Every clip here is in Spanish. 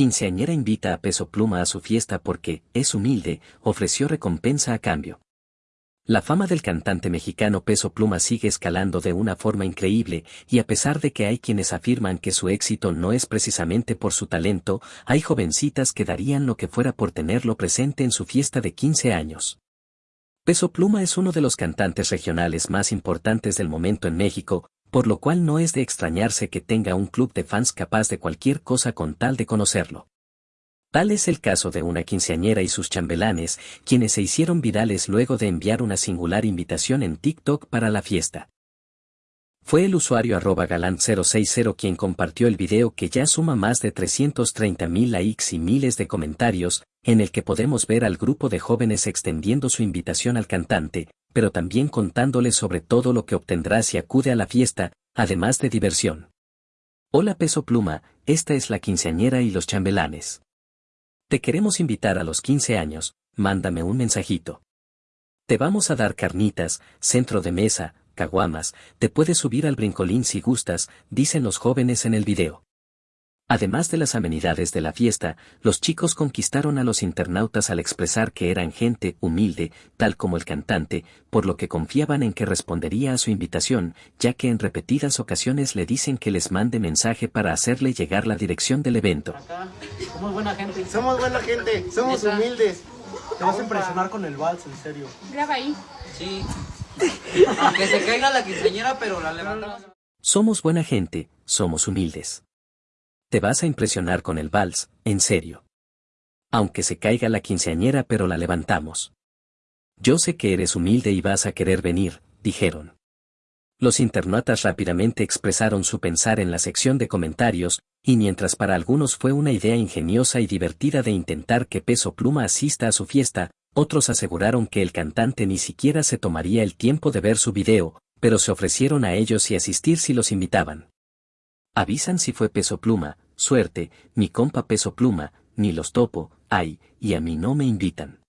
Quinceañera invita a Peso Pluma a su fiesta porque, es humilde, ofreció recompensa a cambio. La fama del cantante mexicano Peso Pluma sigue escalando de una forma increíble, y a pesar de que hay quienes afirman que su éxito no es precisamente por su talento, hay jovencitas que darían lo que fuera por tenerlo presente en su fiesta de 15 años. Peso Pluma es uno de los cantantes regionales más importantes del momento en México, por lo cual no es de extrañarse que tenga un club de fans capaz de cualquier cosa con tal de conocerlo. Tal es el caso de una quinceañera y sus chambelanes, quienes se hicieron virales luego de enviar una singular invitación en TikTok para la fiesta. Fue el usuario arroba galant060 quien compartió el video que ya suma más de 330.000 likes y miles de comentarios, en el que podemos ver al grupo de jóvenes extendiendo su invitación al cantante, pero también contándole sobre todo lo que obtendrá si acude a la fiesta, además de diversión. Hola Peso Pluma, esta es la quinceañera y los chambelanes. Te queremos invitar a los 15 años, mándame un mensajito. Te vamos a dar carnitas, centro de mesa, caguamas, te puedes subir al brincolín si gustas, dicen los jóvenes en el video. Además de las amenidades de la fiesta, los chicos conquistaron a los internautas al expresar que eran gente humilde, tal como el cantante, por lo que confiaban en que respondería a su invitación, ya que en repetidas ocasiones le dicen que les mande mensaje para hacerle llegar la dirección del evento. Somos buena gente. Somos buena gente, somos humildes. Te vas a impresionar con el vals, en serio. Graba ahí. Sí. Aunque se caiga la quinceañera, pero la levantamos. Somos buena gente, somos humildes. Te vas a impresionar con el vals, en serio. Aunque se caiga la quinceañera pero la levantamos. Yo sé que eres humilde y vas a querer venir, dijeron. Los internautas rápidamente expresaron su pensar en la sección de comentarios, y mientras para algunos fue una idea ingeniosa y divertida de intentar que Peso Pluma asista a su fiesta, otros aseguraron que el cantante ni siquiera se tomaría el tiempo de ver su video, pero se ofrecieron a ellos y asistir si los invitaban. Avisan si fue Peso Pluma, suerte, mi compa Peso Pluma, ni los topo, ay, y a mí no me invitan.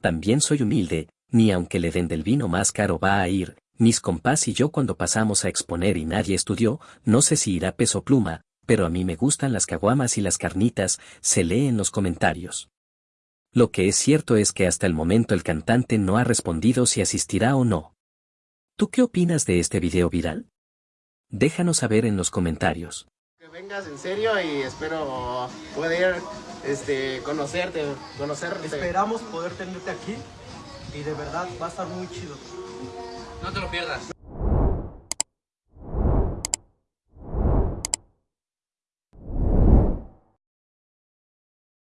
También soy humilde, ni aunque le den del vino más caro va a ir, mis compás y yo cuando pasamos a exponer y nadie estudió, no sé si irá Peso Pluma, pero a mí me gustan las caguamas y las carnitas, se lee en los comentarios. Lo que es cierto es que hasta el momento el cantante no ha respondido si asistirá o no. ¿Tú qué opinas de este video viral? Déjanos saber en los comentarios. Que vengas en serio y espero poder este, conocerte, conocerte. Esperamos poder tenerte aquí y de verdad va a estar muy chido. No te lo pierdas.